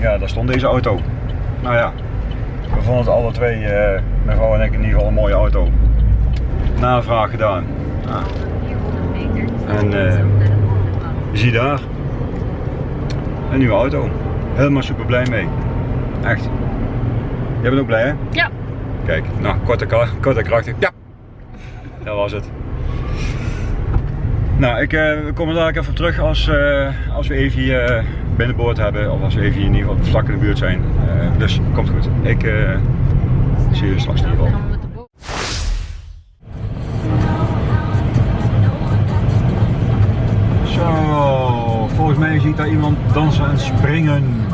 Ja, daar stond deze auto. Nou ja, we vonden het alle twee, eh, mijn vrouw en ik, in ieder geval een mooie auto. Navraag gedaan. Ah. En eh, zie daar, een nieuwe auto. Helemaal super blij mee. Echt. Jij bent ook blij hè? Ja. Kijk, nou, kort en, ka- kort en krachtig. Ja. Dat was het. Nou, ik eh, we komen daar even op terug als, als we even hier binnenboord hebben. Of als we even in ieder geval vlak in de buurt zijn. Eh, dus komt goed. Ik eh, zie jullie straks in ieder geval. Zo, volgens mij zie ik daar iemand dansen en springen.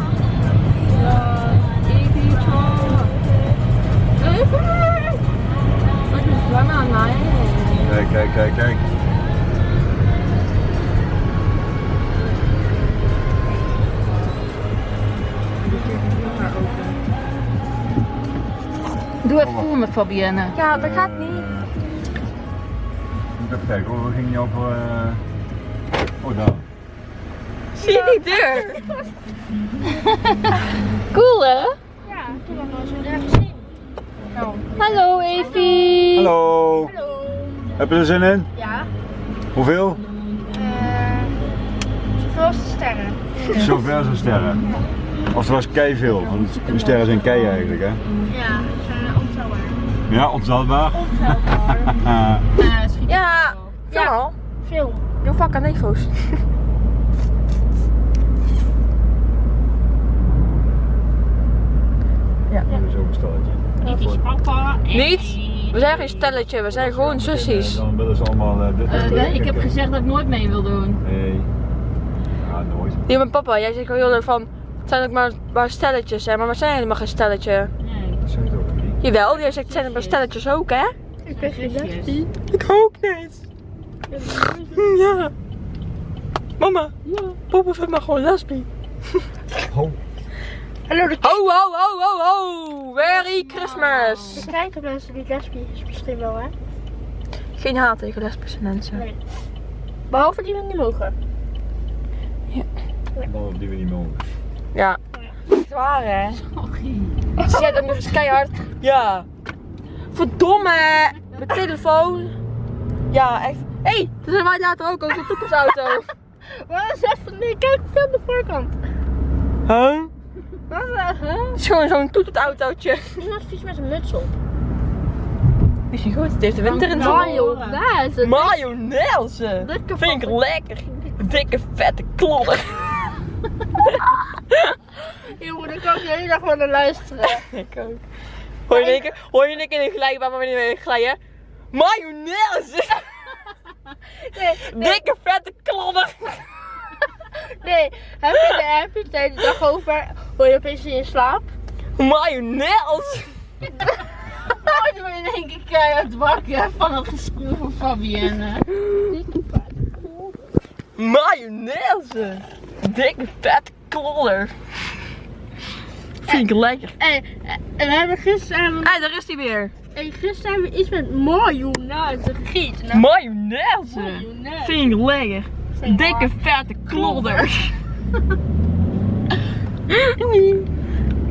Kijk, kijk, kijk, kijk. Doe even voor me, Fabienne. Ja, dat gaat niet. Moet even kijken hoor, we gingen niet over... eh, Oh, daar. Zie je die deur? Cool, hè? Ja, toen we zo gezien. Nou. Hallo, Evie. Hallo. Hallo. Heb je er zin in? Ja. Hoeveel? Uh, zoveel als de sterren. Zover zijn sterren. Oftewel is kei veel, want de sterren zijn kei eigenlijk hè. Ja. Ja, ontelbaar. Ontelbaar. Ja, ja. Veel. Doe vak aan nefo's. Zo'n stelletje. Dit is papa. en Niet? We zijn geen stelletje, we zijn gewoon zussies. Dan willen ze allemaal eh, dit. Eh, ik heb gezegd dat ik nooit mee wil doen. Nee. Ja, nooit. Ja, mijn papa, jij zegt wel heel erg van, het zijn ook maar, maar stelletjes, hè, maar we zijn helemaal geen stelletje. Nee. Jawel, jij zegt zijn maar stelletjes ook, hè? Ik ben geen lesbie. Ik ook niet. Ja. Mama, Ja. papa vindt me gewoon lesbie. Ho. Hallo, de Ho, ho, ho, ho, ho! Merry Christmas! de kijken mensen die lesbie is misschien wel, hè? Geen haat tegen lesbische mensen. Nee. Behalve die we niet mogen. Behalve die we niet mogen. Ja. Hè? Sorry. Ze zei dan nog eens keihard. Ja. Verdomme! Mijn telefoon. Ja, echt. Hé, hey, dat zijn wij later ook over de toekomstauto. Wat is even? Nee, kijk aan de voorkant. Huh? Wat is dat? Huh? Het is gewoon zo'n toeterautootje. Er is iemand vies met een muts op. Is je goed? Het heeft de winter in zijn Mayonaise. Mayonaise. Vind ik lekker. Dikke vette klodder. Jongen, daar kan ik de hele dag van naar luisteren. Ik ook. Hoor je in keer, hoor je in één keer een glijbaan waar we niet mee glijden? Mayonaise. Nee, nee, Dikke vette klodder. nee. Heb je, de, heb je het de hele dag over? Hoor je opeens in je slaap? Mayonaise. Oh, ik ben in één keer keihard wakker van het gespoel van Fabienne. Mayonaise. Dikke vette klodder. Vind ik lekker. En, en we hebben gisteren, Hé, daar is hij weer. en gisteren hebben we iets met mayonaise gegeten. Nou, Mayonaise. mayonaise. Vind ik lekker. Vind ik Dikke vette klodder. Doei.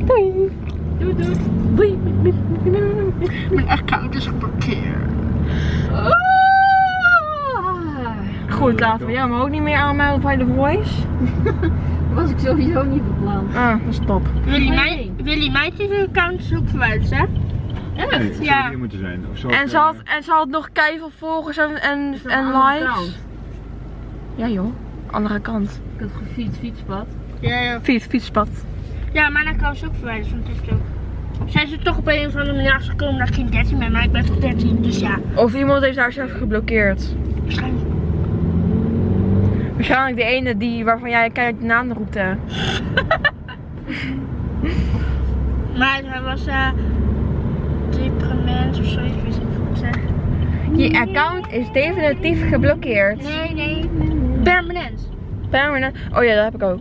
Doei. Doei, doei. Account is geblokkeerd. Ah. Goed, laten we jou maar ook niet meer aanmelden bij The Voice. was ik sowieso niet van plan. Ah, dat is top. Willy, mij, Willy Meijtjes account is ook verwijderd, hè? Nee, zou Ja. hier moeten zijn. Of zo En ze had, eh, en ze had nog keiveel volgers en, en, en de likes. kant? Ja joh, andere kant. Ik had gefietst, fietspad. Ja, ja. Fiets, fietspad. ja mijn account is ook verwijderd van TikTok. Zijn ze toch op een of andere manier achtergekomen dat ik geen 13 ben, maar ik ben toch 13, dus ja. Of iemand heeft haar zelf geblokkeerd. Waarschijnlijk. Waarschijnlijk de ene die, waarvan jij keihard de naam roept hè. Maar hij was eh deprimant of zo, ik weet ik zeg. Je account is definitief geblokkeerd. Nee, nee. Permanent. Permanent. Oh ja, dat heb ik ook.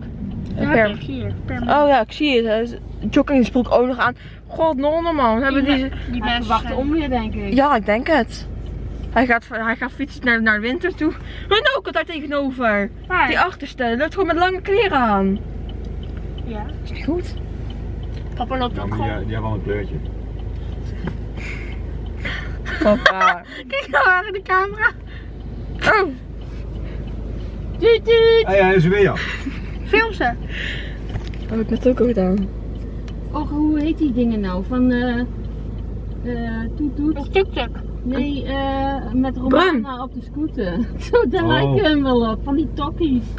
Dat Per- ik hier. Permanent. Oh ja, ik zie het. Jogging spoelt ook nog aan. God, nonne man. Hebben die... die Hij mensen verwacht zijn- om je, denk ik. Ja, ik denk het. Hij gaat, hij gaat fietsen naar, naar de winter toe. En ook daar tegenover. Waar? Die achterste. Loopt gewoon met lange kleren aan. Ja. Is niet goed? Papa loopt Ja, ook gewoon. die, die hebben al een kleurtje. Papa. Kijk nou aan de camera. Oh. Tuut, tuut. Ah ja, is er weer. Film ze. Heb ik net ook al gedaan. Och, hoe heet die dingen nou? Van eh eh toet toet? Een tuk-tuk. Nee, eh met. Romana op de scooter. Zo, daar Oh. lijken hem wel op. Van die tokkies.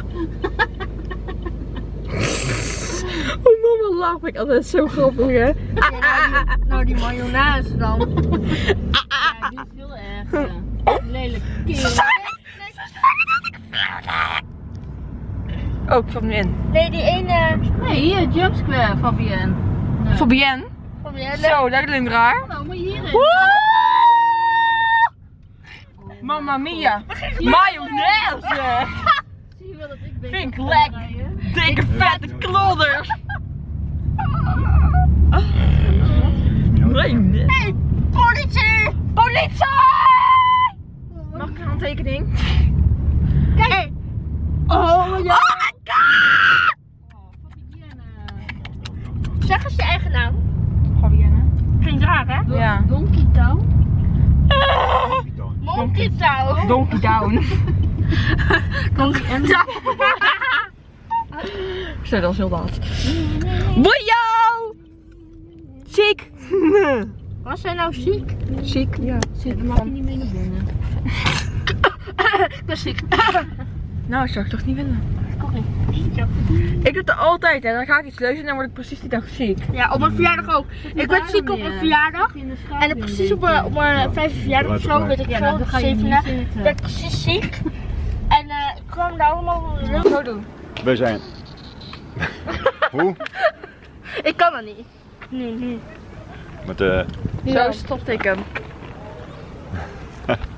Oh mama, lach ik altijd zo grappig hè. Ja, nou, die, nou, die mayonaise dan. Ja, die is veel erger. Lelijk kerel. Oh, ik zat hem in. Nee, die ene. Nee, hier, Jump Square, Fabienne. Nee. Fabienne. Van Zo, dat klinkt raar. Nou, maar hierin. Mamma mia. Mayonaise. Zie je wel dat ik Vind ik kan lek. Dikke vette klodders. Nee, nee. Hey, politie! Politie! Mag ik een handtekening? Kijk! Hey. Oh, ja. Oh, Fabienne. Zeg eens je eigen naam. Fabienne. Klinkt raar, hè? Don- Ja. Donkey Town. Monkey Town. Donkey Down. Donkey Town. Zo, dat is heel laat. Boeio! Ziek! Was hij nou ziek? Ziek, ja. Zit, dan mag je niet mee naar binnen. Ik ben ziek. Nou, ik zou het toch niet willen. Ik ook niet. Ik doe het altijd, hè. Dan ga ik iets leuzen en dan word ik precies die dag ziek. Ja, op mijn verjaardag ook. Ik werd ziek op mijn verjaardag. En dan precies op mijn, op mijn vijfde verjaardag of zo, weet ik Ja, veel, niet zevende, zitten. werd ik precies ziek. En eh ik kwam daar allemaal Zo doen. We zijn. Hoe? Ik kan dat niet. Nee, nee. Met, eh, Zo, stopte ik hem.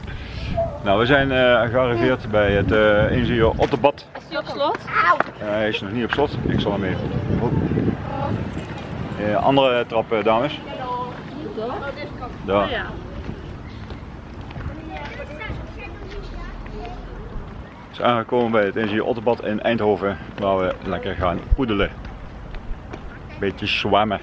nou, we zijn eh, gearriveerd bij het uh, ingenieur Otterbad. Is die op slot? Eh, hij is nog niet op slot. Ik zal hem even. Eh, andere trap, eh, dames. Daar. Zijn aangekomen bij het ingenieur Otterbad in Eindhoven. Waar we lekker gaan poedelen. Beetje zwemmen.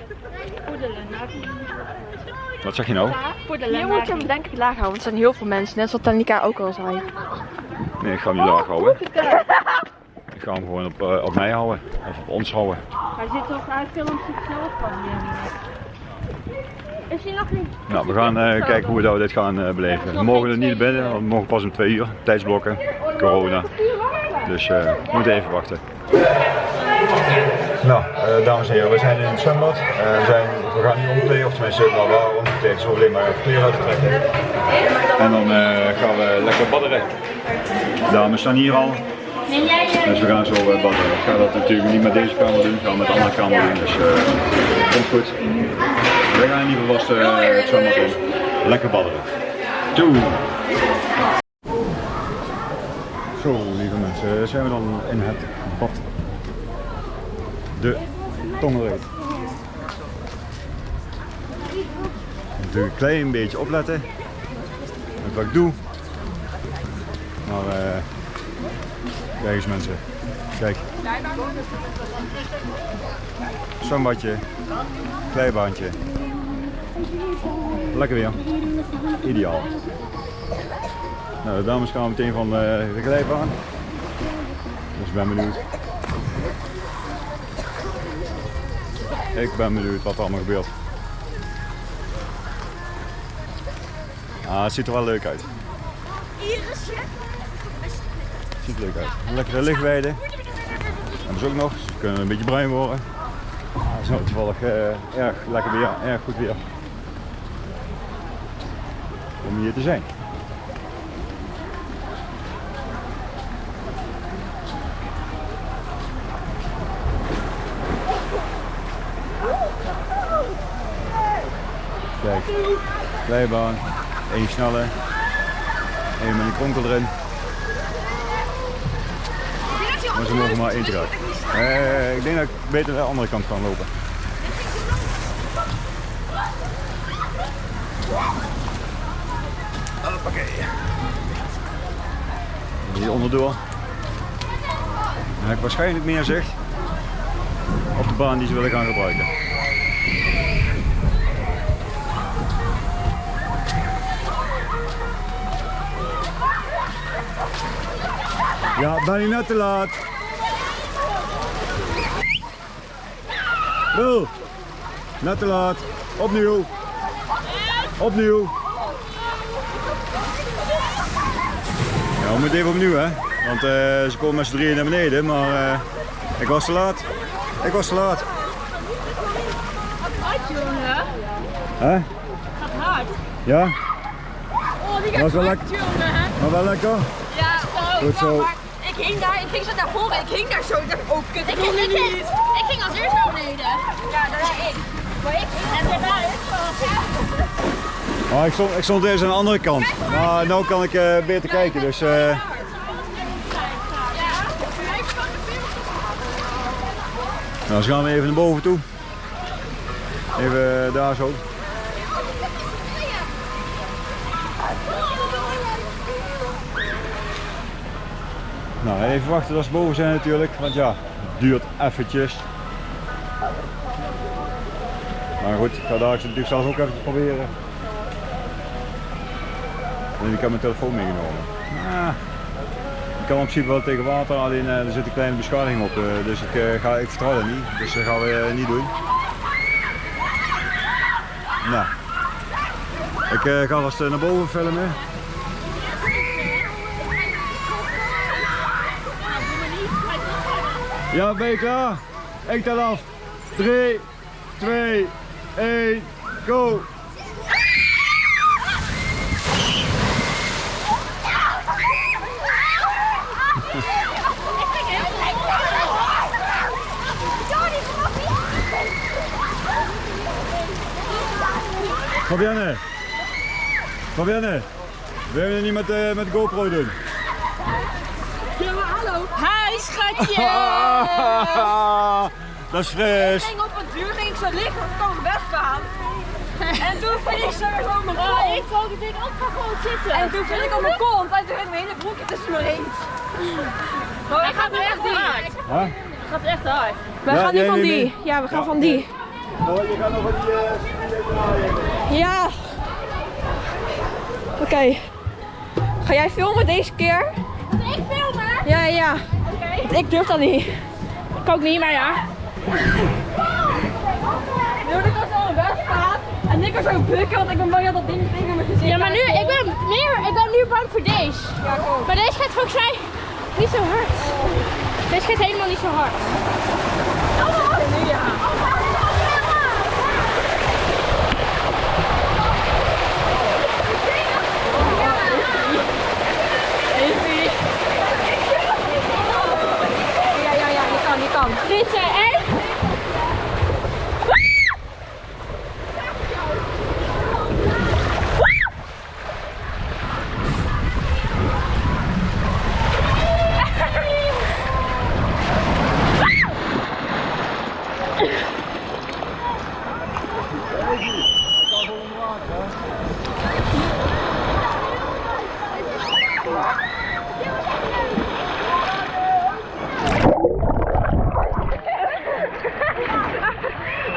Wat zeg je nou? Hier moet je hem denk ik laag houden, want er zijn heel veel mensen. Net zoals Tanika ook al zei. Nee, ik ga hem niet laag houden. Ik ga hem gewoon op, eh, op mij houden. Of op ons houden. Hij zit toch, hij filmt zichzelf van Is hij nog niet? Nou, we gaan eh, kijken hoe we dat- dit gaan eh, beleven. We mogen er niet binnen, we mogen pas om twee uur. Tijdsblokken, corona. Dus eh, we moeten even wachten. Nou, eh, dames en heren, we zijn in het zwembad. Eh, we, zijn, we gaan nu omkleden, of tenminste, nou, we waren omgekleed, zo alleen maar even kleren uit te trekken. En dan eh, gaan we lekker badderen. De dames staan hier al. Dus we gaan zo eh, badderen. Ik ga dat natuurlijk niet met deze camera doen, ik ga met de andere camera doen. Dus eh komt goed. We gaan in ieder geval vast eh, het zwembad in. Lekker badderen. Toe! Zo, lieve mensen, zijn we dan in het. De tongenreet. Natuurlijk een klein beetje opletten met wat ik doe. Maar eh kijk eens mensen, kijk. Zwembadje, kleibaantje. Lekker weer. Ideaal. Nou, de dames gaan meteen van eh, de glijbaan. Dus ik ben benieuwd. Ik ben benieuwd wat er allemaal gebeurt. Ah, het ziet er wel leuk uit. Ziet er leuk uit. Lekkere lichtweide. Hebben ze ook nog. Ze kunnen een beetje bruin worden. Ah, het is nou toevallig eh, erg lekker weer, erg goed weer. Om hier te zijn. Glijbaan, één snelle, één met een kronkel erin. Maar ze mogen maar één eruit. Eh, ik denk dat ik beter de andere kant kan lopen. Hoppakee. Hier onderdoor. Dan heb ik waarschijnlijk meer zicht. op de baan die ze willen gaan gebruiken. Ja, ben je net te laat? Wil, net te laat. Opnieuw. Opnieuw. Ja, we moeten even opnieuw hè. Want eh, ze komen met z'n drieën naar beneden, maar eh, ik was te laat. Ik was te laat. Hard, jongen. Hè? Gaat hard. Ja? Oh, die Dat was wel hard, lekker. jongen. Maar wel lekker? Ja, oh, Goed zo. Ik hing daar, ik ging zo naar voren, ik hing daar zo, ik dacht, oh kut, ik Ik, niet. ik ging als eerst naar beneden. Ja, daarna ik. Maar ik ging en daarna is Maar ik stond, ik stond eerst aan de andere kant. Maar nu kan ik eh, beter kijken, dus... eh, Nou, dus gaan we even naar boven toe. Even daar zo. Nou, even wachten tot ze boven zijn natuurlijk, want ja, het duurt eventjes. Maar goed, ik ga daar natuurlijk zelf ook even proberen. En ik heb mijn telefoon meegenomen. Ah, ik kan in principe wel tegen water, alleen eh, er zit een kleine beschadiging op. eh, dus ik, eh, ga, ik vertrouw dat niet. Dus dat gaan we niet doen. Nou. Ik ga vast naar boven filmen. Ja, ben je klaar? Ik tel af. 3, 2, 1, go! Fabienne! Fabienne! Wil je niet met, eh, met GoPro doen? Schatje. Dat is Ik fris. ging op het duur, ging ik zo liggen, want ik aan. En toen viel ik zo op mijn Oh, kont. ik wou dit ook ga gewoon zitten. En toen viel ik op mijn kont en toen ging mijn hele broekje tussen mijn reet. Maar Hij gaat nu echt hard. Huh? Het gaat echt hard. We Ja, gaan nu van die. mee? Ja, we gaan Ja. van die. Oh, je gaat nog wat die uh. Ja. Oké. Ga jij filmen deze keer? Ik filmen. Ja, ja. Ik durf dat niet. Ik ook niet, maar ja. Wilde ik was zo best gaan en ik was zo bukken, want ik ben bang dat dat ding tegen mijn gezicht Ja, maar nu, ik ben meer, ik ben nu bang voor deze. Ja. Maar deze gaat volgens mij niet zo hard. Deze gaat helemaal niet zo hard. Nu ja. Evie. Ja, ja, ja, die kan, die kan. Dit zijn echt.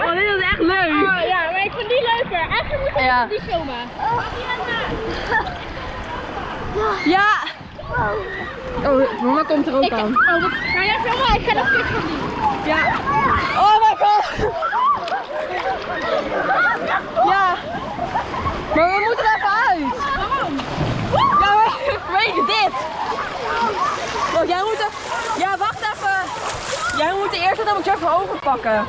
Oh, dit is echt leuk. Oh, ja, maar ik vind die leuker. Eigenlijk moet ik Ja. die filmen. Ja. Oh, mama komt er ook Ik, aan. oh, wat, ga jij filmen? Ik ga nog een van die. Ja. Oh my god. Ja. Maar we moeten er even uit. Waarom? Ja, maar vanwege dit. Wacht, jij moet er... Ja, wacht even. Jij moet de eerste, dan moet je even overpakken.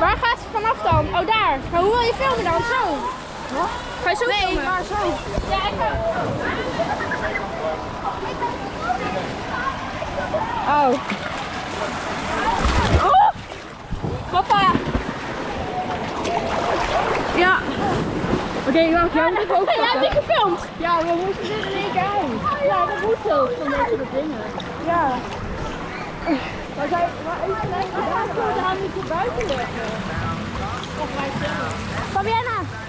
Waar gaat ze vanaf dan? Oh, daar. Maar hoe wil je filmen dan? Zo. Ga je zo Nee, filmen? maar zo. Ja, ik ga. Oh. Oh. Papa. Ja. Oké, wacht, jij moet even Hey, jij hebt die gefilmd? Ja, we moeten dit in één keer uit. Ja, dat moet zo. Van deze soort dingen. Ja. Maar zij, maar even kijken, waar kunnen we haar niet buiten leggen? Of wij filmen. Fabiana!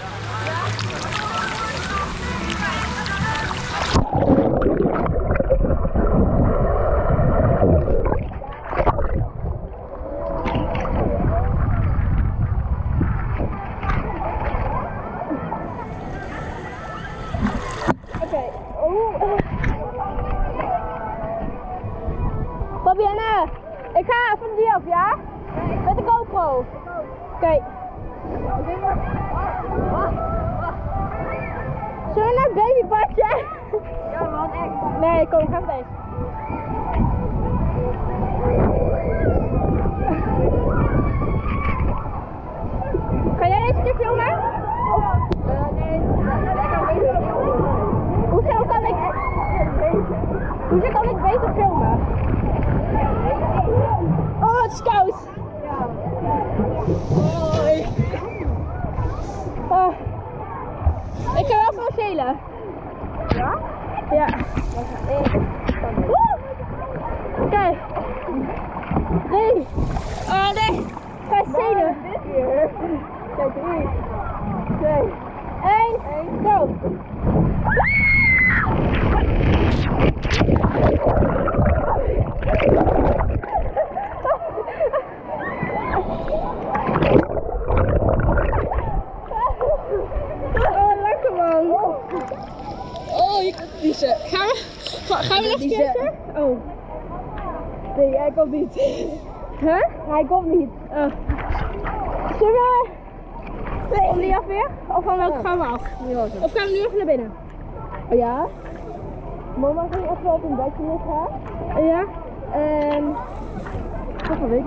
Schelen. Ja? Ja. Oké. Nee. Oh nee. Ga schelen. Kijk, drie, twee, één, go. Oh, lekker man. Oh, je kan kiezen. Gaan we, ga- gaan we nog een keer? Oh. Nee, hij komt niet. Huh? Hij komt niet. Oh. Zullen we... Kom die af weer? Of van welke gaan we af? Of gaan we nu even naar binnen? Oh ja? Mama ging even op een bedje liggen. Ja. En... Zullen we,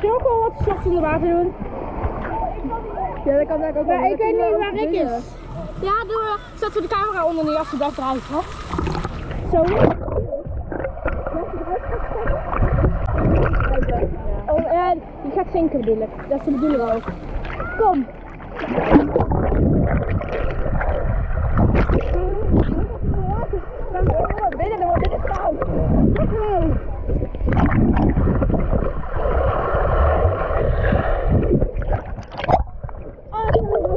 zullen we gewoon wat shots onder water doen? Ja, dat kan ook Maar ik weet niet waar ik is. Ja, doe we. Zetten we de camera onder die als de dag eruit gaat. Zo. Oh, gaat zinken bedoel ik. Dat is de bedoeling ook. Kom. Binnen, dan wordt dit koud.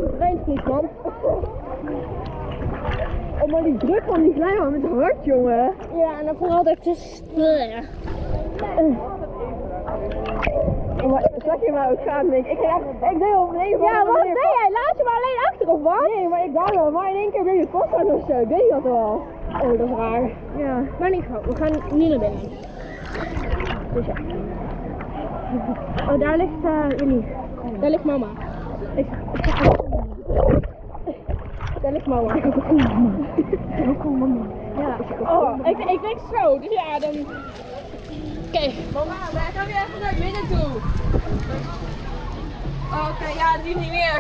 Het regent niet, man. Oh, maar die druk van die glijbaan met hard, jongen. Ja, en dan vooral dat het is... Zag je maar ook gaan, denk ik. Ik, ik deed op een Ja, wat deed jij? Laat je maar alleen achter, of wat? Nee, maar ik dacht wel, maar in één keer ben je vasthoud of zo. Ik weet dat wel. Oh, dat is raar. Ja. Maar niet gauw, we gaan nu naar binnen. Dus ja. Oh, daar ligt uh, Jullie. Daar ligt mama. Ik, ik ga Daar ligt mama. Ik. Ook mama. Ja. Oh, ik, ik denk zo, dus ja, dan... Oké. Mama, wij gaan weer even naar binnen toe. Oh, Oké, ja, nu niet meer.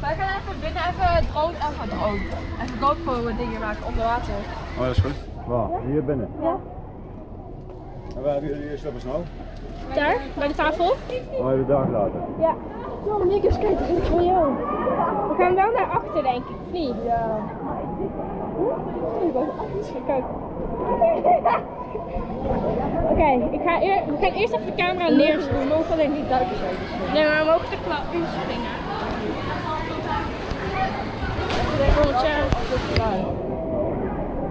Wij gaan even binnen even drone, even drone. Even GoPro dingen maken onder water. Oh, dat is goed. Waar? Hier binnen. Ja. En waar hebben jullie stappen snel? Daar, bij de tafel. Oh, de dag later. Ja. John, Nikkers, kijk, dat is voor jou. We gaan wel naar achter, denk ik, of niet? Ja. Kijk. Oké, ik ga eer, we gaan eerst even de camera neerzetten. We mogen alleen niet duiken zo. Nee, maar we mogen de klauw inspringen.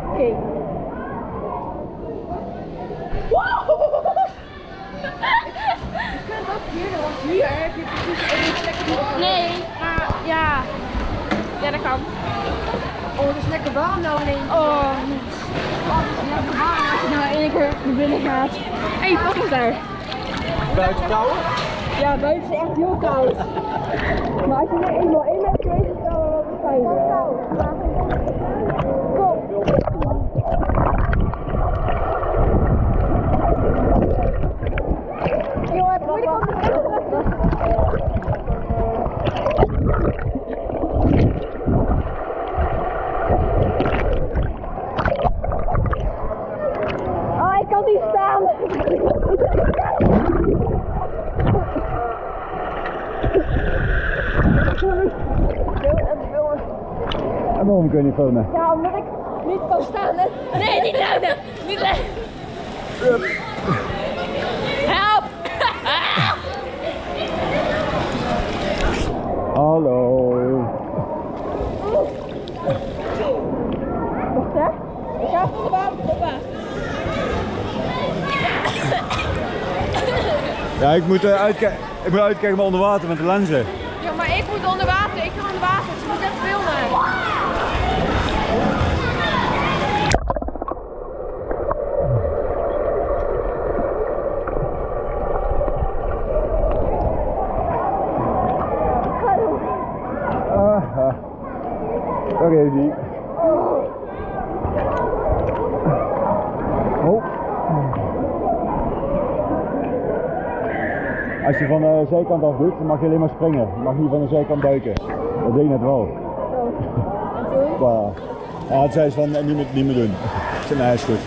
Oké. Hier heb je precies één plekje. Nee, maar ja. Ja, dat kan. Oh, het is lekker warm nou ineens. Oh, Lekker als je nou één keer naar binnen gaat. Hé, hey, wat is daar? Buiten kouden? Ja, buiten is echt heel koud. Maar als je er eenmaal in bent geweest, is het wel wat fijn. Kom. Joh, het moeilijk om te Oh, ik kan niet staan. Filmen? Ja, omdat ik niet kan staan. Hè? Nee, niet houden. Niet. Help! Hallo. Wacht hè. Ik ga voor de papa. Ja, ik moet, eh, uitkijken, ik moet uitkijken onder water met de lenzen. Ja, maar ik moet onder water. Ik ga onder water. Ze moet echt filmen. Is hij. Oh. Als je van de zijkant af doet, dan mag je alleen maar springen. Je mag niet van de zijkant duiken. Dat deed je net wel. Maar, ja, het zei ze van eh, niet meer, niet meer doen. Ik nee, is goed.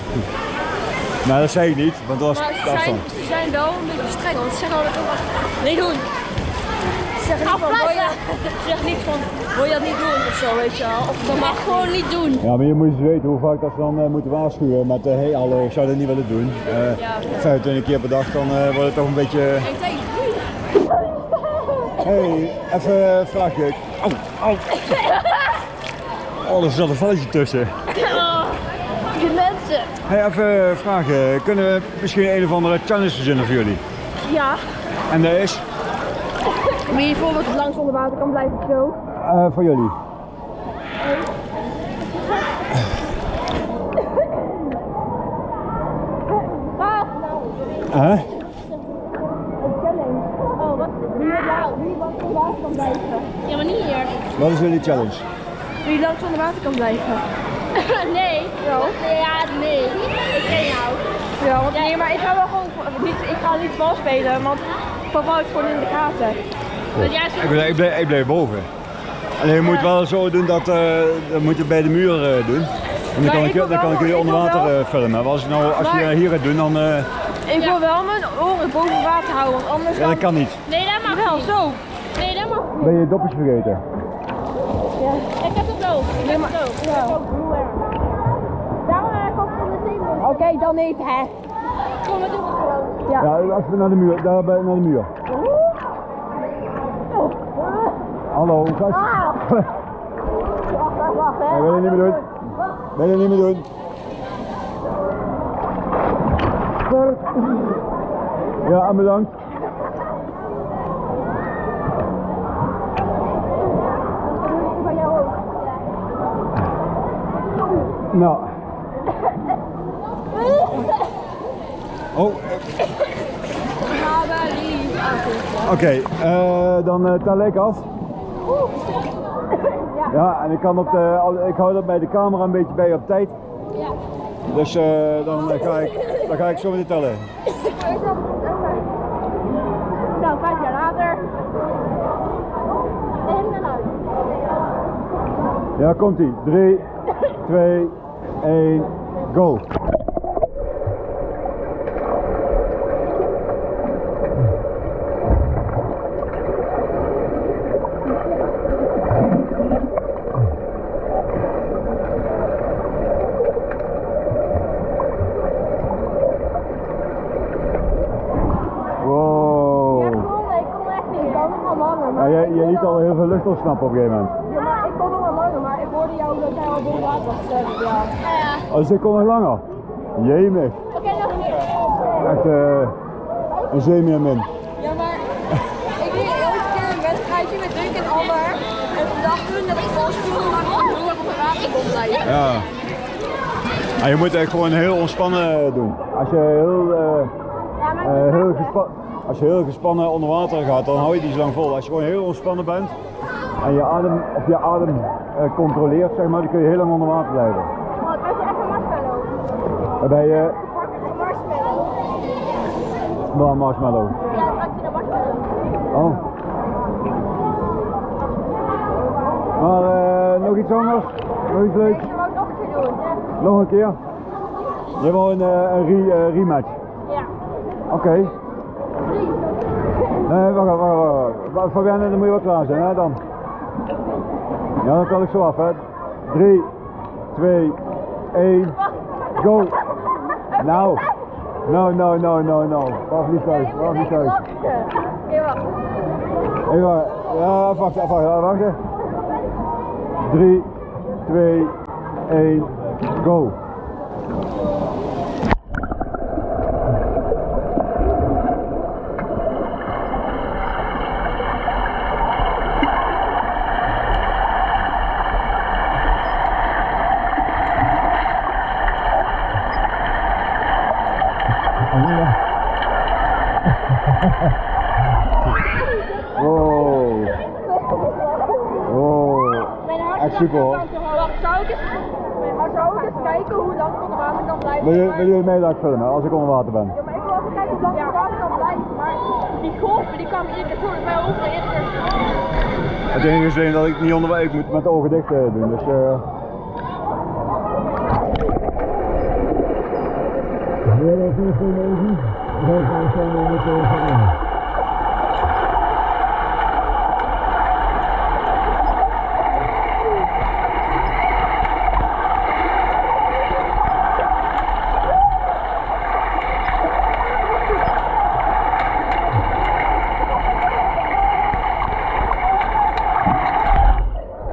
Maar dat zei ik niet, want dat was de ze zijn, ze zijn wel een beetje streng, want ze zeggen altijd niet doen. Zeggen niet van, wil je, ze zeggen niet van, wil je dat niet doen of zo, weet je wel. Of dat mag gewoon niet doen. Ja, maar je moet eens weten hoe vaak dat ze dan eh, moeten waarschuwen met eh, hey hallo, ik zou dat niet willen doen. Eh, Ja. 25 keer per dag, dan eh, wordt het toch een beetje... Ik hey, even een vraagje. Au, au. Oh, er zat een valletje tussen. Die mensen. Hey, even vraagje. Kunnen we misschien een of andere challenge verzinnen voor jullie? Ja. En dat is? Wie bijvoorbeeld langs onder water kan blijven zo. eh voor jullie. Huh? Een challenge. Oh, wat? Wie, langs onder water kan blijven. Ja, maar niet hier. Wat is jullie challenge? Wie langs onder water kan blijven. nee. Ja. Ja, nee. Ik ken jou. Ja, want nee, maar ik ga wel gewoon niet, ik ga niet vals spelen, want papa is gewoon in de gaten. Jij Ik bleef, ik bleef, ik bleef boven. Alleen je moet wel zo doen dat, eh dat moet je bij de muur eh, doen. En dan kan ik, dan kan ik jullie onder water eh, filmen. Maar als, je nou, als je hier gaat doen, dan eh, Ik wil wel mijn oren boven water houden, want anders ja, dat kan niet. Nee, dat mag wel, zo. Nee, dat mag Ben je dopjes vergeten? Ja. Ik heb het ook. Nee, maar... Ik heb ook heel erg. Daarom heb ik ook van de zenuwen. Oké, dan niet, hè. Kom, we doen het gewoon. Ja. Ja, even naar de muur, daar bij, naar de muur. Hallo, gast. Ah. Wacht, wacht, wacht, hè. Nee, wil je niet meer doen? Wil je niet meer doen? Ja, bedankt. Nou. Oh, Maar lief. oké. eh, dan eh, tel ik af. Ja, en ik, kan op de, ik hou dat bij de camera een beetje bij op tijd. Ja. Dus eh, dan, eh, ga ik, dan ga ik zo meteen tellen. Nou, vijf jaar later. En dan uit. Ja, komt ie. 3, 2, 1, go. Wow. Ja, cool. Ik kon echt niet. Ik kan nog wel langer. Ja, Maar jij, ik jij kon liet nog- al heel veel lucht ontsnappen op een gegeven moment. Ja, maar ik kon nog wel langer, maar ik hoorde jou dat jij al boven water was gezet. Ja. Ja. Oh, dus ik kon nog langer. Jemig. Oké, nog een keer. Echt eh een zeemeermin. Ja, maar ik deed elke keer een wedstrijdje met Dunk en Amber. En toen dacht toen dat ik vals viel, maar gewoon op de water kon blijven. Ja. Ah, je moet echt gewoon heel ontspannen doen. Als je heel, eh, eh, heel, gespa- als je heel gespannen onder water gaat, dan hou je die zo lang vol. Als je gewoon heel ontspannen bent en je adem, of je adem eh, controleert, zeg maar, dan kun je heel lang onder water blijven. Oh, het was echt een marshmallow. Waarbij je Een marshmallow. wel een marshmallow. Ja, het was een marshmallow. Oh. Maar eh, nog iets anders? Nog iets leuks? Nog een keer doen. Nog een keer? Je wil een, eh, een re, rematch? Ja. Oké. Nee, wacht, wacht, wacht, wacht. Wa- Fabienne, dan moet je wel klaar zijn, hè, dan. Ja, dan tel ik zo af, hè. 3, 2, 1, go. Nou. No, no, no, no, no. Wacht niet thuis, wacht niet thuis. wachten. Oké, wacht. Even, ja, wacht, wacht, wacht, wacht. 3, 2, 1, go. Super hoor. Zou ook eens kijken hoe lang ik onder water kan blijven. Wil, je, wil jullie mee dat ik filmen als ik onder water ben? Ja, maar ik wil even kijken hoe lang ik onder water kan blijven. Maar die golven die kwamen iedere keer door mij over. Iedere keer. Het enige is alleen dat ik niet onder ik moet met de ogen dicht eh, doen. Dus, eh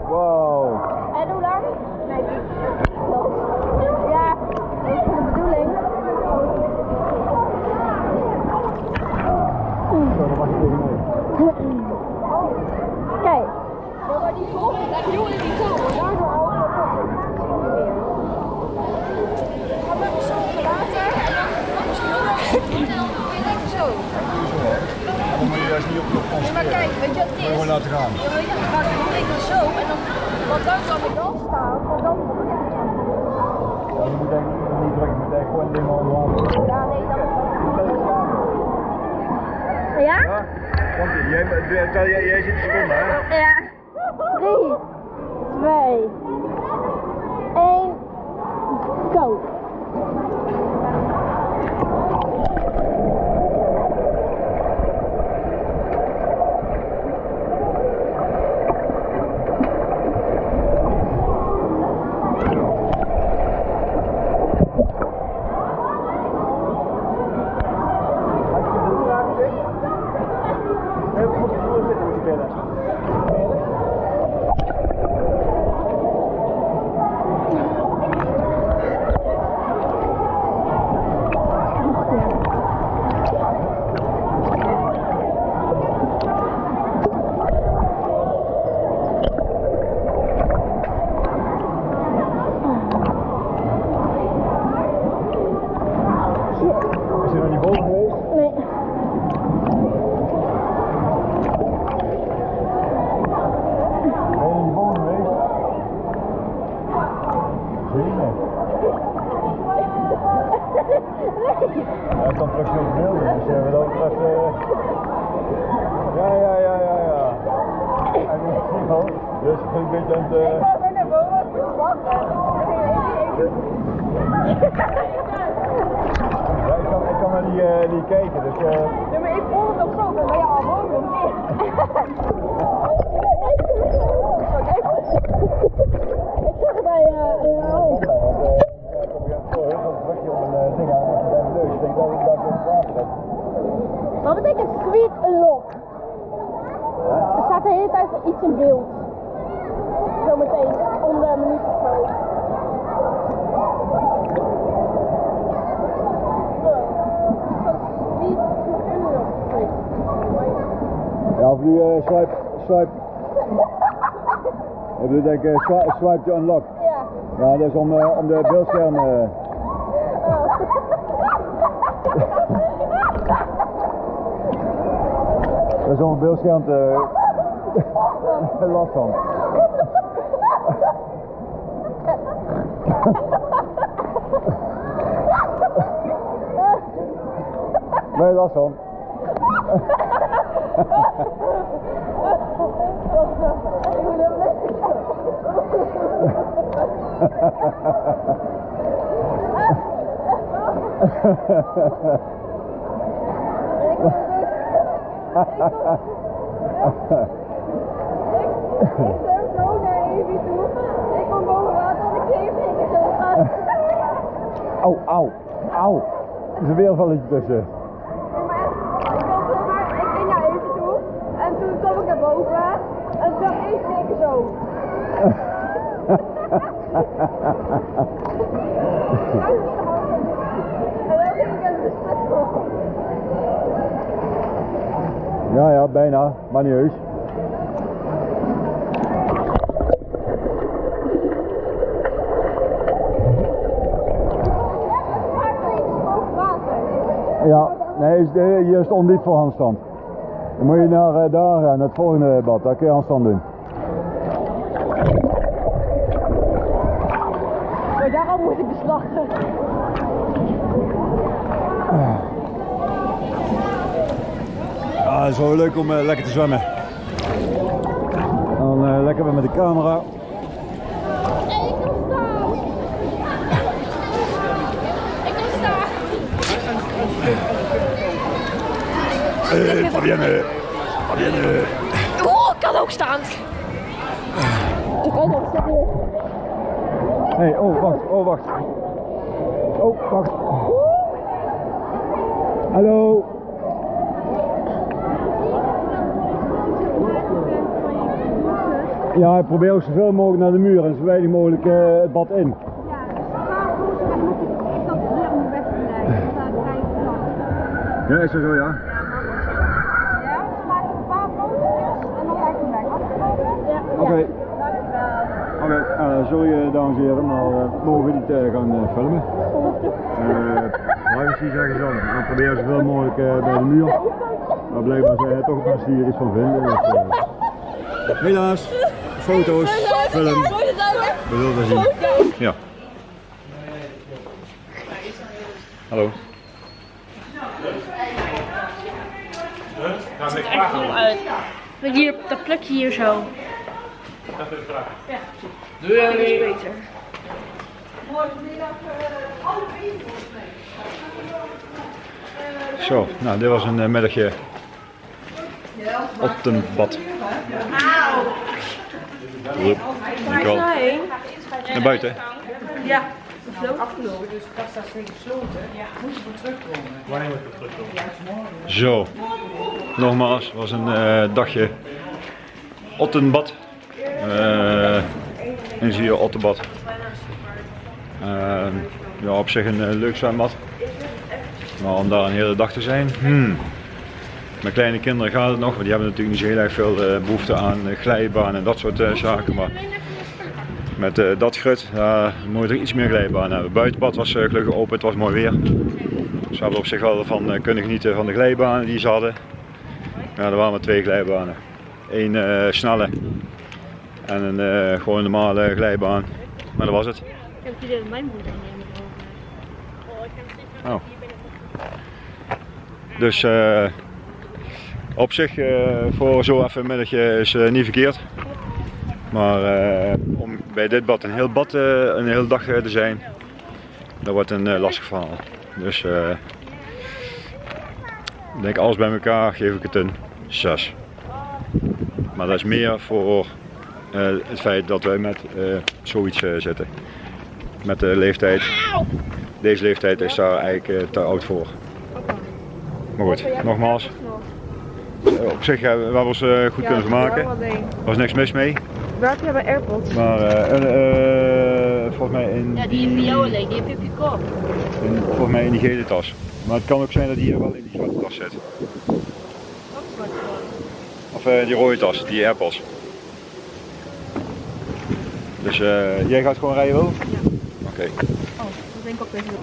Wow. En hoe lang? Nee, Ja, dat is de bedoeling. Zo, dan mag je tegen mee. Kijk. Ja, maar die golven, daar jongen die touwen, daardoor al Ga maar zo onder water en dan dan misschien ook nog en dan doe je lekker zo. Dan de Ja, maar kijk, weet je wat het is? Gewoon laten gaan. Ja, ja, dan ik dan zo en dan, want dan kan ik dan staan, want dan Ja, je moet eigenlijk niet drukken, je moet eigenlijk gewoon dingen onder water. Ja, nee, dan Ja? Ja? Komt ie. Jij, jij, jij zit de seconde, hè? Ja. 3, 2, 1, go. Even op de vloer zitten moet je binnen. Is je nog niet boven geweest? Nee. Ben je nog niet boven geweest? Zeker. Ja, dan terug je op beelden, dus uh, wat dat betreft... eh, Ja, ja, ja, ja, ja. En ik zie wel, dus ik ben een beetje aan het... eh, ga weer naar boven en ik wachten. Ja, ik kan, ik kan naar die, eh, die kijken, dus... eh, Ja, maar ik voel het nog zo, maar ja, al boven of niet? Ik zag het bij eh uh, want, eh, ja, ik heb hier heel veel drukje op een eh, ding aan met mijn neus. Ik denk dat ik dat in het water heb. Wat betekent sweet lock? Er staat de hele tijd iets in beeld. Zometeen, om de minuut of zo. Sweet unlock. Ja, of nu eh, swipe, swipe. Ik ik, swipe, to unlock. Ja. Ja, dat is om, eh, om de beeldscherm... eh, dat is om het beeldscherm te... last van. Je last van? Ik ben zo naar Evie toe. Ik kom boven water en ik zo gaan. Au, au, au. Er is een weervalletje tussen. Ik was zeg maar, ik ging naar Evie toe en toen kwam ik naar boven en toen zag ik niks zo. En dan ging ik in de spit Ja, ja, bijna. Maar niet heus. Ja, nee, hier is het ondiep voor handstand. Dan moet je naar eh, daar gaan, naar het volgende bad. Daar kun je handstand doen. lachen. Ja, het is wel leuk om eh, lekker te zwemmen. Dan eh, lekker weer met de camera. Hey, ik wil staan. Ik wil staan. Hey, Fabienne. Fabienne. Oh, ik kan ook staan. Ik kan nog staan. Hey, oh wacht, oh wacht. Oh, wacht. Hallo. Ja, ik probeer ook zoveel mogelijk naar de muur en zo weinig mogelijk eh, het bad in. Ja, is dat zo ja? Oké. Oké, eh, sorry eh, dames en heren, maar eh, we mogen niet eh, gaan filmen. Eh privacy zeggen ze dan. We proberen zoveel mogelijk eh, bij de muur. Maar blijkbaar zijn er toch mensen die hier iets van vinden. Dus, eh, helaas, foto's, film, we zullen het zien. Ja. Hallo. Hier, dat plukje hier zo. Doe jij niet? Beter. Zo, nou dit was een uh, middagje op een bad. Yep. Dankjewel. Naar buiten. Ja. Afgelopen, dus kast staat steeds gesloten. Ja, moet je voor terugkomen. Wanneer moet je terugkomen? Zo, nogmaals, was een eh, dagje Ottenbad. Uh, en zie je Ottenbad. Uh, ja, op zich een leuk zwembad. Maar om daar een hele dag te zijn, hmm. Met kleine kinderen gaat het nog, want die hebben natuurlijk niet zo heel erg veel eh, behoefte aan uh, glijbaan en dat soort eh, zaken. Maar met eh, dat grut moet er iets meer glijbaan hebben. Buitenbad was eh, gelukkig open, het was mooi weer. We hebben op zich wel van eh, kunnen genieten van de glijbanen die ze hadden. Ja, er waren maar twee glijbanen. Eén eh, snelle en een eh, gewoon normale glijbaan. Maar dat was het. Ik heb dat mijn moeder over. Oh. Dus eh, op zich eh, voor zo even een middagje is eh, niet verkeerd. Maar eh, om bij dit bad een heel bad, een hele dag te zijn, dat wordt een lastig verhaal. Dus ik denk alles bij elkaar geef ik het een 6. Maar dat is meer voor het feit dat wij met zoiets zitten. Met de leeftijd. Deze leeftijd is daar eigenlijk te oud voor. Maar goed, nogmaals. Eh, Op zich hebben we hebben ons eh, goed kunnen vermaken. Er was niks mis mee. Waar heb je bij AirPods? Maar eh, eh, eh, volgens mij in Ja, die voor jou alleen, die heb je op je kop. In, volgens mij in die gele tas. Maar het kan ook zijn dat die hier wel in die zwarte tas zit. Of eh, die rode tas, die AirPods. Dus eh, jij gaat gewoon rijden wel? Ja. Oké. Dat denk ik ook even.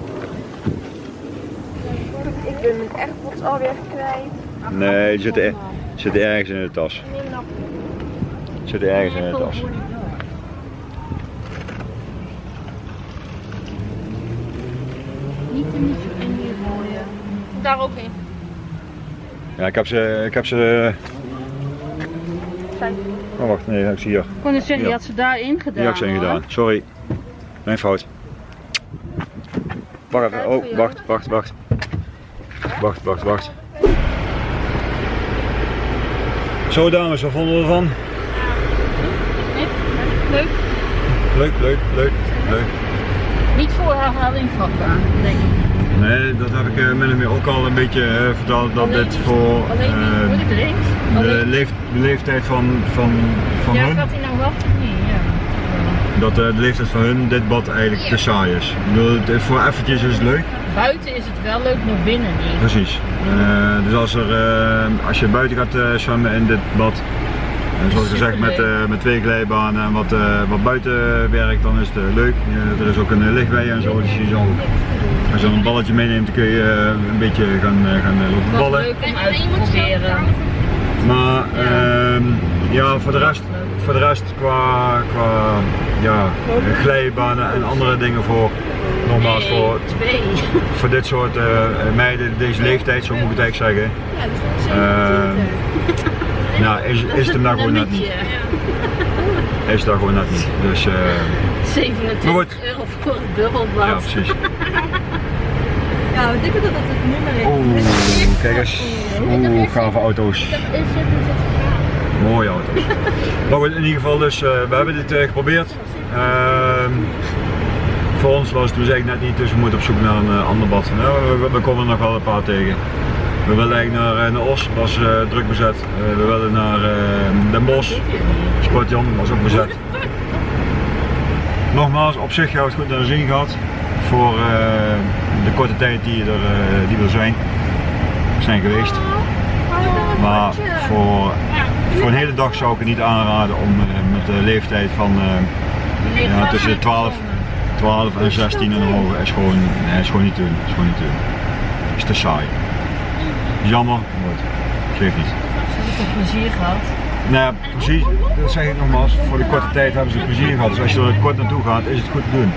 Ik ben mijn AirPods alweer kwijt. Nee, die zitten, er- zitten ergens in de tas. Zitten ergens in de tas. Niet in hier gooien. Daar ook in. Ja, ik heb ze. Ik heb ze. Oh wacht, nee, ik zie hier. Ja. je had ze daarin gedaan. Die ik ze hoor. gedaan. Sorry. Mijn fout. Wacht even. Oh, wacht, wacht, wacht. Wacht, wacht, wacht. Zo dames, wat vonden we ervan? Leuk. Leuk, leuk, leuk, leuk. Niet voor herhaling vatbaar, denk ik. Nee, dat heb ik eh, of meer ook al een beetje eh, verteld dat dit voor Alleen eh, de, leeftijd van, van, van Ja, hun, gaat hij nou of niet? Ja. dat de leeftijd van hun dit bad eigenlijk te saai is. Ik bedoel, voor eventjes is het leuk, Buiten is het wel leuk, maar binnen niet. precies. Eh, dus als, er, eh, als je buiten gaat eh, zwemmen in dit bad, zoals gezegd met, eh, met twee glijbanen en wat, eh, wat buiten werkt, dan is het eh, leuk. Eh, er is ook een eh, lichtbij en zo, dus je zal, als je dan een balletje meeneemt, kun je eh, een beetje gaan, eh, gaan eh, lopen ballen. leuk om uit te proberen. Maar ehm, ja, voor de rest, voor de rest qua, qua ja, glijbanen en andere dingen voor nogmaals voor, voor dit soort eh, meiden, deze leeftijd, zo moet ik het eigenlijk zeggen. Ja, dat is wel Eh, nou, is, is het hem daar gewoon net niet. Is het daar gewoon net niet. Dus eh, 27 Maar goed. euro voor een dubbelblad. ja, precies. Ja, we denken dat het het nummer is. Oeh, kijk eens. Oeh, gave auto's. Mooie auto's. Maar goed, in ieder geval dus, we hebben dit geprobeerd. Ehm, voor ons was het dus eigenlijk net niet, dus we moeten op zoek naar een eh, ander bad. Nou, we, komen er nog wel een paar tegen. We willen eigenlijk naar, eh, naar Os, was eh, druk bezet. We willen naar eh, Den Bosch, Sportjan, was ook bezet. Nogmaals, op zich hebben we het goed naar de zin gehad. Voor de korte tijd die, er, die we er zijn, zijn geweest. Maar voor, voor een hele dag zou ik het niet aanraden om met de leeftijd van ja, tussen de 12, 12 en 16 en hoger is gewoon, nee, is gewoon niet te doen. Is gewoon niet doen. Is te saai. Jammer, maar geeft niet. plezier gehad. Nou ja, precies, dat zeg ik nogmaals, voor de korte tijd hebben ze plezier gehad. Dus als je er kort naartoe gaat, is het goed te doen.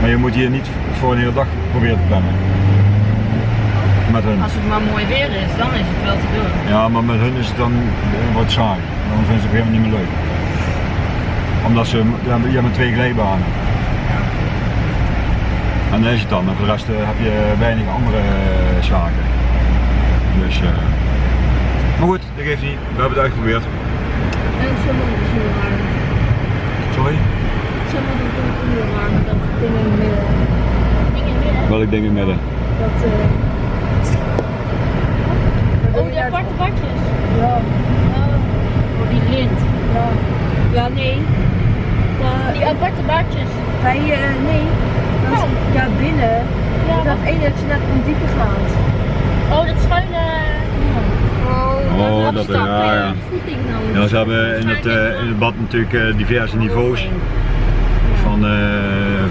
Maar je moet hier niet voor een hele dag proberen te plannen. Met hun. Als het maar mooi weer is, dan is het wel te doen. Ja, maar met hun is het dan eh, wat saai. Dan vinden ze het helemaal niet meer leuk. Omdat ze, ja, je hebt maar twee glijbanen. Is het dan. En voor de rest eh, heb je weinig andere eh, zaken. Dus, eh, maar goed, dat geeft niet. We hebben het uitgeprobeerd. En sommige is heel raar. Sorry? Sommige is ook heel raar met dat ding in het midden. Ding in het midden? Welk ding in het midden? Dat, eh... Oh, die aparte bakjes. Ja, Voor die lint. ja. Ja, nee. Die aparte baardjes. bij, eh, nee. Dat is, ja, binnen. Ja, Dat ene dat je net om diepe gaat. Oh, dat schuine... Oh, dat ja, ja. Voeting dan. Ja, ze hebben in het, eh, in het bad natuurlijk eh, diverse niveaus. Van, eh,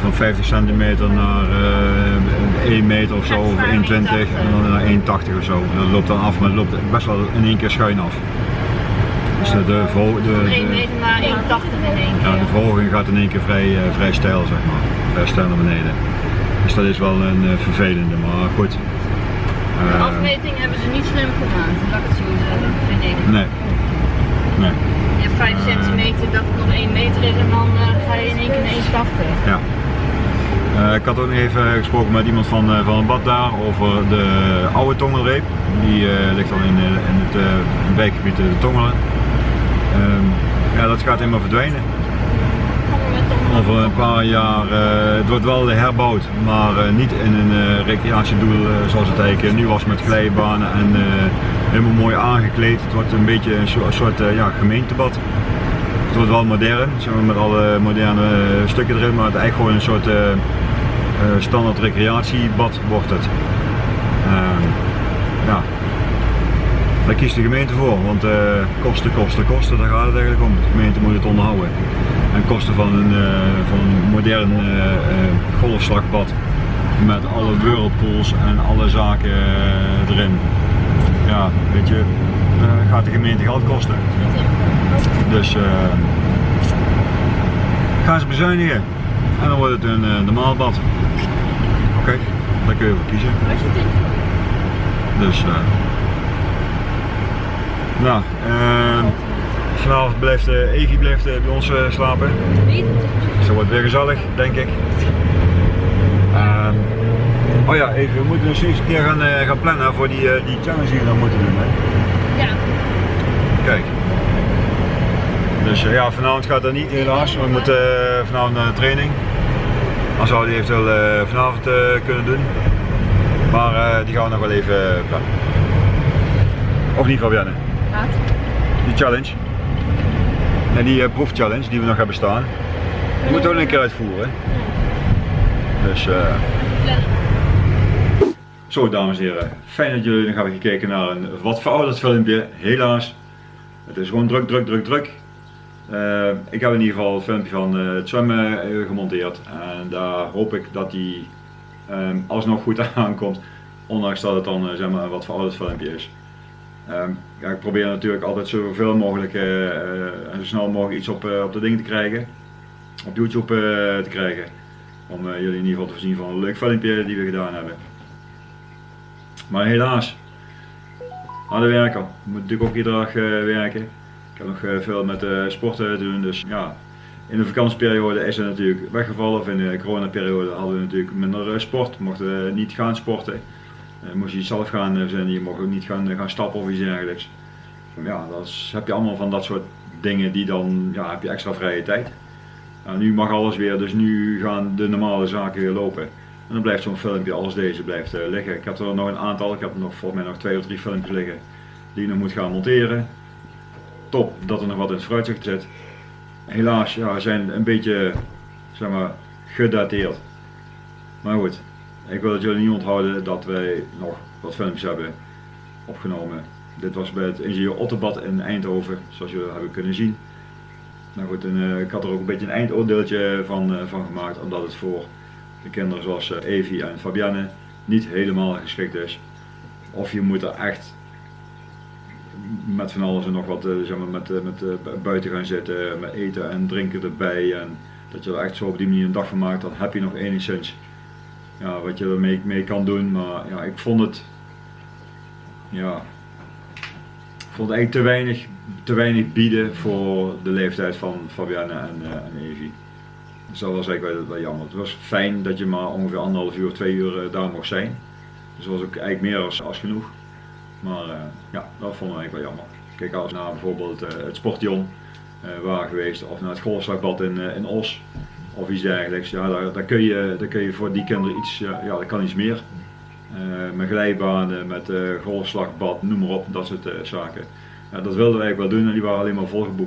van 50 centimeter naar eh 1 meter of zo, of 1,20 en dan naar 1,80 of zo. Dat loopt dan af, maar het loopt best wel in één keer schuin af. Dus de, de, de, de, 1 meter naar 1,80 in één ja, de verhoging gaat in één keer vrij, eh, vrij stijl, zeg maar. Vrij stijl naar beneden. Dus dat is wel een eh, vervelende, maar goed. De Eh, afmeting hebben ze niet slim gedaan, laat ik het zo zeggen, vind ik. nee. Nee. Je hebt 5 centimeter dat het nog 1 meter is en dan ga je in één keer naar 1,80. Ja. Eh, ik had ook nog even gesproken met iemand van, van het bad daar over de oude Tongelreep. Die ligt dan in, in het wijkgebied de Tongelen. Ehm, ja, dat gaat helemaal verdwijnen. Over een paar jaar, eh, het wordt wel herbouwd, maar eh, niet in een eh, recreatiedoel zoals het eigenlijk nu was met glijbanen en helemaal mooi aangekleed. Het wordt een beetje een soort, ja, gemeentebad. Het wordt wel modern, zeg maar, met alle moderne stukken erin, maar het eigenlijk gewoon een soort standaard recreatiebad wordt het. Ehm, ja. Daar kiest de gemeente voor, want eh, kosten, kosten, kosten, daar gaat het eigenlijk om. De gemeente moet het onderhouden. En kosten van een, eh, van een modern eh, golfslagbad met alle whirlpools en alle zaken erin. Ja, weet je, gaat de gemeente geld kosten. Dus gaan ze bezuinigen en dan wordt het een normaal bad. Oké, daar kun je voor kiezen. Dus, nou, vanavond blijft uh, Evi blijft, eh, bij ons eh, slapen. Dat wordt weer gezellig, denk ik. Ehm, oh ja, even, we moeten dus eens een keer gaan, gaan plannen voor die, die challenge die we dan moeten doen. Hè? Ja. Kijk. Dus ja, vanavond gaat dat niet helaas. We moeten vanavond naar de training. Dan zou die eventueel vanavond kunnen doen. Maar die gaan we nog wel even plannen. Of niet Fabienne? Die challenge. En die eh, proefchallenge die we nog hebben staan. Die moeten we ook een keer uitvoeren. Dus eh Zo dames en heren, fijn dat jullie nog hebben gekeken naar een wat verouderd filmpje. Helaas, het is gewoon druk, druk, druk, druk. Eh, ik heb in ieder geval een filmpje van eh, het zwemmen gemonteerd en daar hoop ik dat die ehm, alsnog goed aankomt. Ondanks dat het dan zeg maar, een wat verouderd filmpje is. Ehm, ja, ik probeer natuurlijk altijd zoveel mogelijk eh, eh, en zo snel mogelijk iets op, eh, op de ding te krijgen. Op YouTube te krijgen. Om jullie in ieder geval te voorzien van een leuk filmpje die we gedaan hebben. Maar helaas, aan de werken. Ik moet natuurlijk ook iedere dag werken. Ik heb nog veel met sporten te doen, dus ja. In de vakantieperiode is het natuurlijk weggevallen, of in de coronaperiode hadden we natuurlijk minder sport, mochten we niet gaan sporten. Eh, moest je zelf gaan verzinnen, je mocht ook niet gaan, gaan stappen of iets dergelijks. Ja, dan heb je allemaal van dat soort dingen die dan, ja, heb je extra vrije tijd. Nou, nu mag alles weer, dus nu gaan de normale zaken weer lopen. En dan blijft zo'n filmpje als deze blijft liggen. Ik heb er nog een aantal, ik heb nog volgens mij nog twee of drie filmpjes liggen die ik nog moet gaan monteren. Top dat er nog wat in het vooruitzicht zit. Helaas, ja, zijn een beetje, zeg maar, gedateerd. Maar goed, ik wil het jullie niet onthouden dat wij nog wat filmpjes hebben opgenomen. Dit was bij het ingenieur Otterbad in Eindhoven, zoals jullie hebben kunnen zien. Nou uh, ik had er ook een beetje een eindoordeeltje van, uh, van gemaakt, omdat het voor de kinderen zoals uh, Evie en Fabienne niet helemaal geschikt is. Of je moet er echt met van alles en nog wat zeg maar, met, met buiten gaan zitten, met eten en drinken erbij. En dat je er echt zo op die manier een dag van maakt, dan heb je nog enigszins ja, wat je ermee mee kan doen. Maar ja, ik vond het ja, ik vond het eigenlijk te weinig, te weinig bieden voor de leeftijd van Fabienne en, uh, en Evie. Dus dat was eigenlijk wel, jammer. Het was fijn dat je maar ongeveer anderhalf uur, twee uur uh, daar mocht zijn. Dus dat was ook eigenlijk meer als, als genoeg. Maar uh, ja, dat vond ik eigenlijk wel jammer. Kijk als naar bijvoorbeeld het Sportion waar geweest of naar het golfslagbad in, in Os of iets dergelijks. Ja, daar, daar, kun je, daar kun je voor die kinderen iets, ja, dat kan iets meer. Uh, met glijbanen, met uh, golfslagbad, noem maar op, dat soort uh, zaken. Dat wilden wij wel doen en die waren alleen maar volgeboekt.